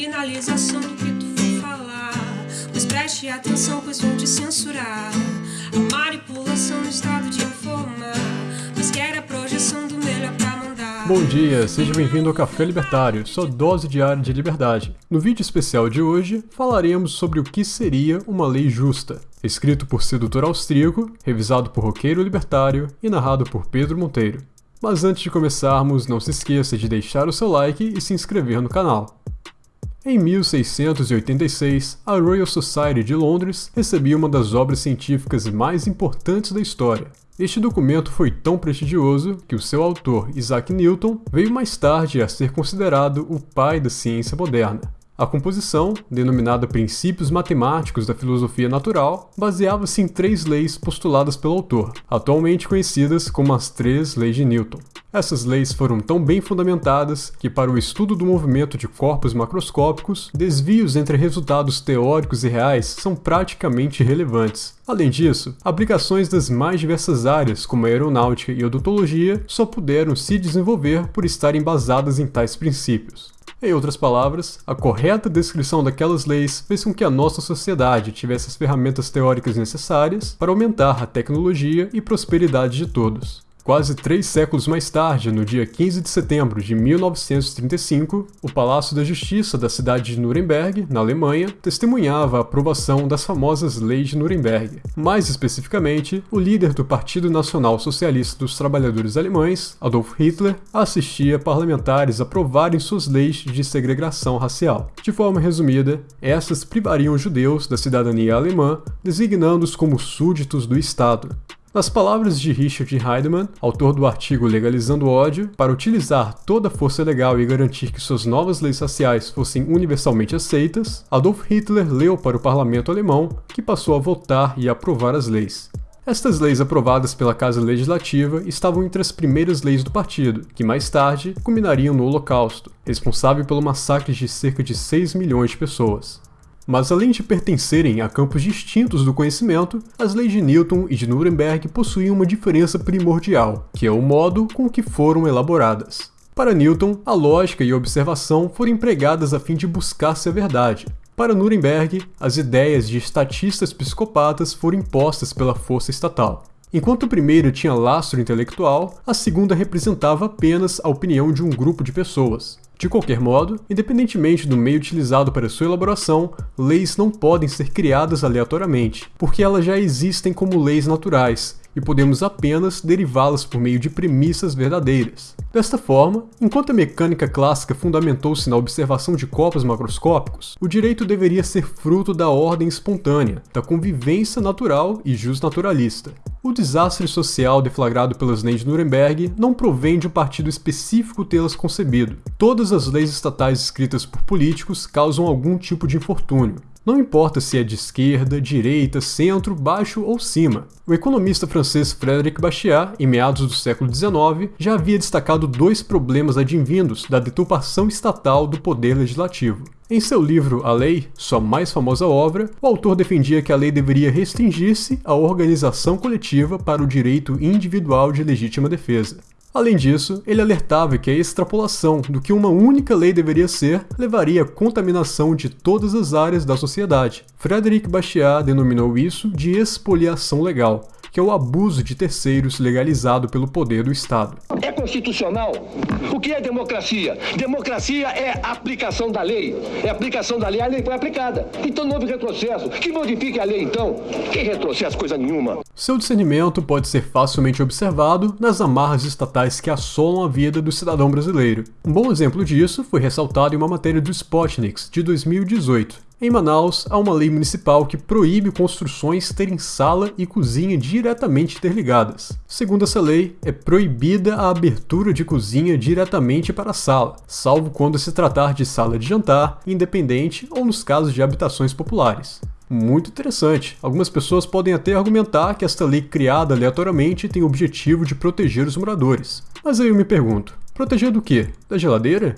do que tu for falar. Mas preste atenção, pois vão te censurar. A manipulação no estado de. Mas quer a projeção do melhor pra mandar. Bom dia, seja bem-vindo ao Café Libertário, sua dose diária de liberdade. No vídeo especial de hoje, falaremos sobre o que seria uma lei justa. Escrito por sedutor austríaco, revisado por roqueiro libertário e narrado por Pedro Monteiro. Mas antes de começarmos, não se esqueça de deixar o seu like e se inscrever no canal. Em 1686, a Royal Society de Londres recebia uma das obras científicas mais importantes da história. Este documento foi tão prestigioso que o seu autor, Isaac Newton, veio mais tarde a ser considerado o pai da ciência moderna. A composição, denominada Princípios Matemáticos da Filosofia Natural, baseava-se em três leis postuladas pelo autor, atualmente conhecidas como as Três Leis de Newton. Essas leis foram tão bem fundamentadas que, para o estudo do movimento de corpos macroscópicos, desvios entre resultados teóricos e reais são praticamente irrelevantes. Além disso, aplicações das mais diversas áreas, como a aeronáutica e odontologia, só puderam se desenvolver por estarem basadas em tais princípios. Em outras palavras, a correta descrição daquelas leis fez com que a nossa sociedade tivesse as ferramentas teóricas necessárias para aumentar a tecnologia e prosperidade de todos. Quase três séculos mais tarde, no dia 15 de setembro de 1935, o Palácio da Justiça da cidade de Nuremberg, na Alemanha, testemunhava a aprovação das famosas Leis de Nuremberg. Mais especificamente, o líder do Partido Nacional Socialista dos Trabalhadores Alemães, Adolf Hitler, assistia parlamentares aprovarem suas leis de segregação racial. De forma resumida, essas privariam os judeus da cidadania alemã, designando-os como súditos do Estado. Nas palavras de Richard Heidemann, autor do artigo Legalizando o Ódio, para utilizar toda a força legal e garantir que suas novas leis raciais fossem universalmente aceitas, Adolf Hitler leu para o parlamento alemão, que passou a votar e aprovar as leis. Estas leis aprovadas pela Casa Legislativa estavam entre as primeiras leis do partido, que mais tarde culminariam no Holocausto, responsável pelo massacre de cerca de 6 milhões de pessoas. Mas além de pertencerem a campos distintos do conhecimento, as leis de Newton e de Nuremberg possuíam uma diferença primordial, que é o modo com que foram elaboradas. Para Newton, a lógica e a observação foram empregadas a fim de buscar-se a verdade. Para Nuremberg, as ideias de estatistas psicopatas foram impostas pela força estatal. Enquanto o primeiro tinha lastro intelectual, a segunda representava apenas a opinião de um grupo de pessoas. De qualquer modo, independentemente do meio utilizado para sua elaboração, leis não podem ser criadas aleatoriamente, porque elas já existem como leis naturais, e podemos apenas derivá-las por meio de premissas verdadeiras. Desta forma, enquanto a mecânica clássica fundamentou-se na observação de corpos macroscópicos, o direito deveria ser fruto da ordem espontânea, da convivência natural e justnaturalista. O desastre social deflagrado pelas leis de Nuremberg não provém de um partido específico tê-las concebido. Todas as leis estatais escritas por políticos causam algum tipo de infortúnio. Não importa se é de esquerda, direita, centro, baixo ou cima. O economista francês Frédéric Bastiat, em meados do século XIX, já havia destacado dois problemas advindos da deturpação estatal do poder legislativo. Em seu livro A Lei, sua mais famosa obra, o autor defendia que a lei deveria restringir-se à organização coletiva para o direito individual de legítima defesa. Além disso, ele alertava que a extrapolação do que uma única lei deveria ser levaria à contaminação de todas as áreas da sociedade. Frederic Bastiat denominou isso de expoliação legal, que é o abuso de terceiros legalizado pelo poder do Estado. É constitucional? O que é democracia? Democracia é aplicação da lei. É aplicação da lei, a lei foi aplicada. Então não houve retrocesso. Que modifique a lei então? Que retrocesso, coisa nenhuma. Seu discernimento pode ser facilmente observado nas amarras estatais que assolam a vida do cidadão brasileiro. Um bom exemplo disso foi ressaltado em uma matéria do Spotniks de 2018, em Manaus, há uma lei municipal que proíbe construções terem sala e cozinha diretamente interligadas. Segundo essa lei, é proibida a abertura de cozinha diretamente para a sala, salvo quando se tratar de sala de jantar, independente ou nos casos de habitações populares. Muito interessante. Algumas pessoas podem até argumentar que esta lei criada aleatoriamente tem o objetivo de proteger os moradores. Mas aí eu me pergunto, proteger do quê? Da geladeira?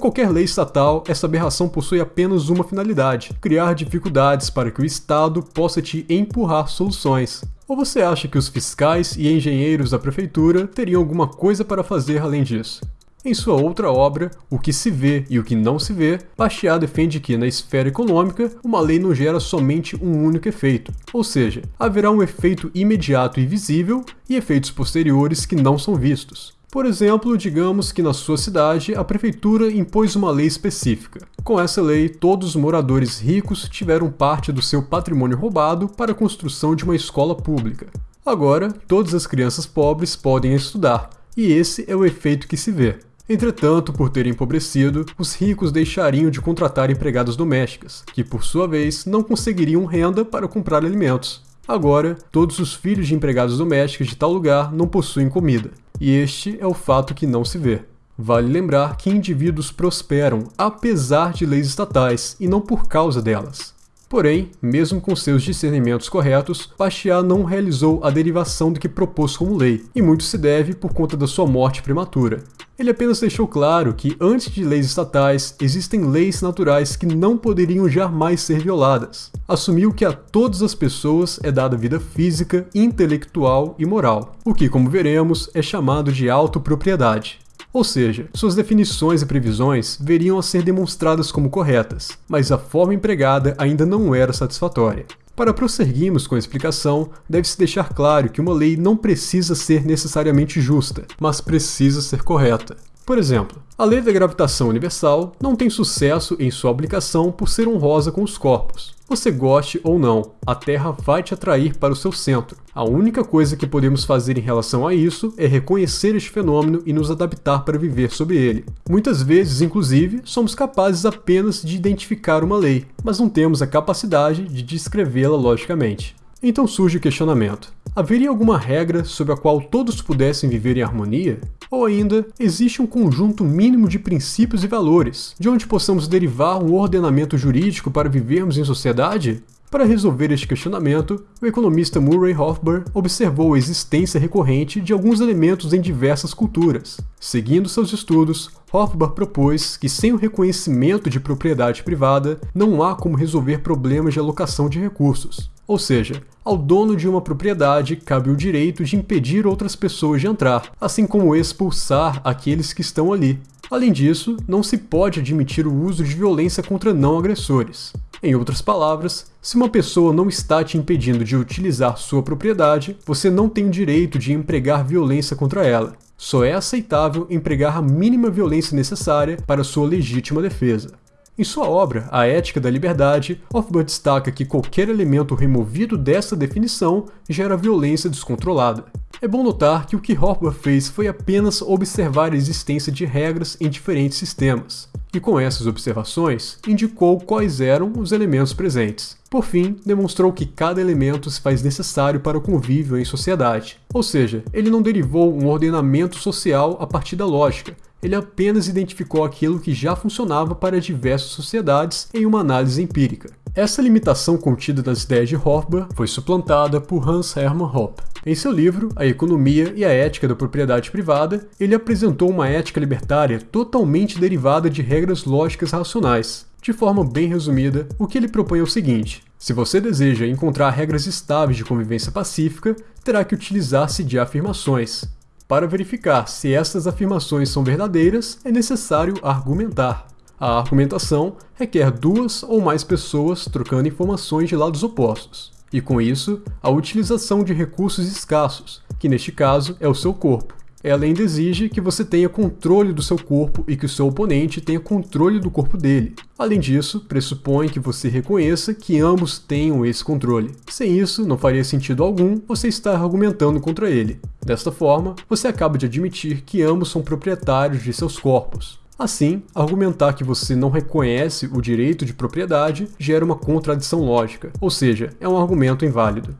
Como qualquer lei estatal, essa aberração possui apenas uma finalidade: criar dificuldades para que o Estado possa te empurrar soluções. Ou você acha que os fiscais e engenheiros da prefeitura teriam alguma coisa para fazer além disso? Em sua outra obra, O que se vê e o que não se vê, Bastiat defende que, na esfera econômica, uma lei não gera somente um único efeito, ou seja, haverá um efeito imediato e visível e efeitos posteriores que não são vistos. Por exemplo, digamos que na sua cidade a prefeitura impôs uma lei específica. Com essa lei, todos os moradores ricos tiveram parte do seu patrimônio roubado para a construção de uma escola pública. Agora, todas as crianças pobres podem estudar, e esse é o efeito que se vê. Entretanto, por terem empobrecido, os ricos deixariam de contratar empregadas domésticas, que por sua vez não conseguiriam renda para comprar alimentos. Agora, todos os filhos de empregados domésticos de tal lugar não possuem comida, e este é o fato que não se vê. Vale lembrar que indivíduos prosperam apesar de leis estatais e não por causa delas. Porém, mesmo com seus discernimentos corretos, Bastiat não realizou a derivação do que propôs como lei, e muito se deve por conta da sua morte prematura. Ele apenas deixou claro que, antes de leis estatais, existem leis naturais que não poderiam jamais ser violadas. Assumiu que a todas as pessoas é dada vida física, intelectual e moral, o que, como veremos, é chamado de autopropriedade. Ou seja, suas definições e previsões veriam a ser demonstradas como corretas, mas a forma empregada ainda não era satisfatória. Para prosseguirmos com a explicação, deve-se deixar claro que uma lei não precisa ser necessariamente justa, mas precisa ser correta. Por exemplo, a lei da gravitação universal não tem sucesso em sua aplicação por ser honrosa com os corpos. Você goste ou não, a Terra vai te atrair para o seu centro. A única coisa que podemos fazer em relação a isso é reconhecer este fenômeno e nos adaptar para viver sob ele. Muitas vezes, inclusive, somos capazes apenas de identificar uma lei, mas não temos a capacidade de descrevê-la logicamente. Então surge o questionamento: haveria alguma regra sobre a qual todos pudessem viver em harmonia? Ou ainda, existe um conjunto mínimo de princípios e valores, de onde possamos derivar um ordenamento jurídico para vivermos em sociedade? Para resolver este questionamento, o economista Murray Rothbard observou a existência recorrente de alguns elementos em diversas culturas. Seguindo seus estudos, Rothbard propôs que sem o reconhecimento de propriedade privada, não há como resolver problemas de alocação de recursos. Ou seja, ao dono de uma propriedade cabe o direito de impedir outras pessoas de entrar, assim como expulsar aqueles que estão ali. Além disso, não se pode admitir o uso de violência contra não agressores. Em outras palavras, se uma pessoa não está te impedindo de utilizar sua propriedade, você não tem o direito de empregar violência contra ela. Só é aceitável empregar a mínima violência necessária para sua legítima defesa. Em sua obra, A Ética da Liberdade, Hofbauer destaca que qualquer elemento removido dessa definição gera violência descontrolada. É bom notar que o que Hofbauer fez foi apenas observar a existência de regras em diferentes sistemas, e com essas observações, indicou quais eram os elementos presentes. Por fim, demonstrou que cada elemento se faz necessário para o convívio em sociedade. Ou seja, ele não derivou um ordenamento social a partir da lógica, ele apenas identificou aquilo que já funcionava para diversas sociedades em uma análise empírica. Essa limitação contida nas ideias de Hofbauer foi suplantada por Hans Hermann Hoppe. Em seu livro A Economia e a Ética da Propriedade Privada, ele apresentou uma ética libertária totalmente derivada de regras lógicas racionais. De forma bem resumida, o que ele propõe é o seguinte: se você deseja encontrar regras estáveis de convivência pacífica, terá que utilizar-se de afirmações. Para verificar se estas afirmações são verdadeiras, é necessário argumentar. A argumentação requer duas ou mais pessoas trocando informações de lados opostos, e com isso, a utilização de recursos escassos, que neste caso é o seu corpo. Ela ainda exige que você tenha controle do seu corpo e que o seu oponente tenha controle do corpo dele. Além disso, pressupõe que você reconheça que ambos tenham esse controle. Sem isso, não faria sentido algum você estar argumentando contra ele. Desta forma, você acaba de admitir que ambos são proprietários de seus corpos. Assim, argumentar que você não reconhece o direito de propriedade gera uma contradição lógica, ou seja, é um argumento inválido.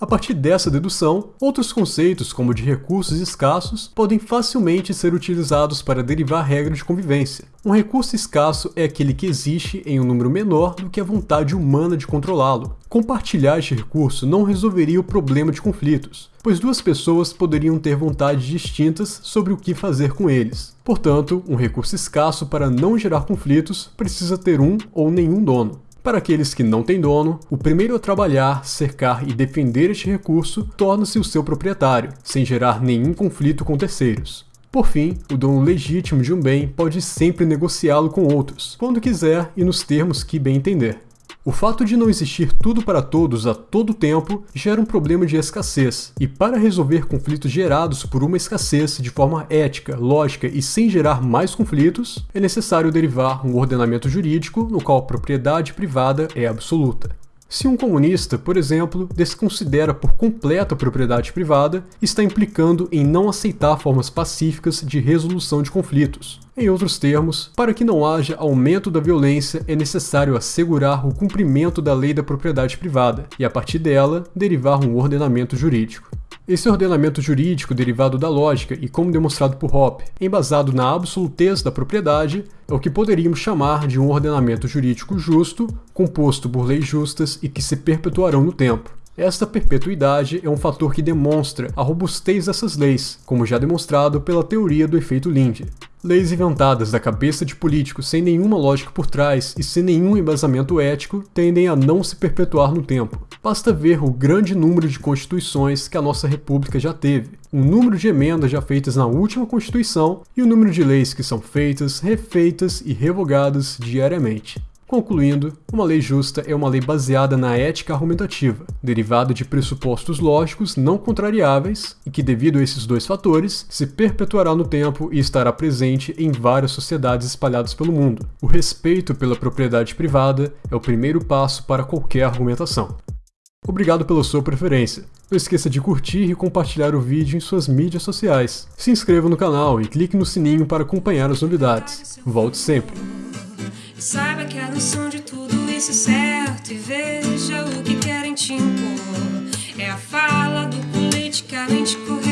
A partir dessa dedução, outros conceitos, como de recursos escassos, podem facilmente ser utilizados para derivar regras de convivência. Um recurso escasso é aquele que existe em um número menor do que a vontade humana de controlá-lo. Compartilhar este recurso não resolveria o problema de conflitos, pois duas pessoas poderiam ter vontades distintas sobre o que fazer com eles. Portanto, um recurso escasso para não gerar conflitos precisa ter um ou nenhum dono. Para aqueles que não têm dono, o primeiro a trabalhar, cercar e defender este recurso torna-se o seu proprietário, sem gerar nenhum conflito com terceiros. Por fim, o dono legítimo de um bem pode sempre negociá-lo com outros, quando quiser e nos termos que bem entender. O fato de não existir tudo para todos a todo tempo gera um problema de escassez, e para resolver conflitos gerados por uma escassez de forma ética, lógica e sem gerar mais conflitos, é necessário derivar um ordenamento jurídico no qual a propriedade privada é absoluta. Se um comunista, por exemplo, desconsidera por completo a propriedade privada, está implicando em não aceitar formas pacíficas de resolução de conflitos. Em outros termos, para que não haja aumento da violência, é necessário assegurar o cumprimento da lei da propriedade privada e, a partir dela, derivar um ordenamento jurídico. Esse ordenamento jurídico derivado da lógica e como demonstrado por Hoppe, embasado na absolutez da propriedade, é o que poderíamos chamar de um ordenamento jurídico justo, composto por leis justas e que se perpetuarão no tempo. Esta perpetuidade é um fator que demonstra a robustez dessas leis, como já demonstrado pela teoria do efeito Linde. Leis inventadas da cabeça de políticos sem nenhuma lógica por trás e sem nenhum embasamento ético tendem a não se perpetuar no tempo. Basta ver o grande número de constituições que a nossa república já teve, o número de emendas já feitas na última constituição e o número de leis que são feitas, refeitas e revogadas diariamente. Concluindo, uma lei justa é uma lei baseada na ética argumentativa, derivada de pressupostos lógicos não contrariáveis e que, devido a esses dois fatores, se perpetuará no tempo e estará presente em várias sociedades espalhadas pelo mundo. O respeito pela propriedade privada é o primeiro passo para qualquer argumentação. Obrigado pela sua preferência. Não esqueça de curtir e compartilhar o vídeo em suas mídias sociais. Se inscreva no canal e clique no sininho para acompanhar as novidades. Volte sempre! Saiba que a noção de tudo isso é certo e veja o que querem te impor. É a fala do politicamente correto.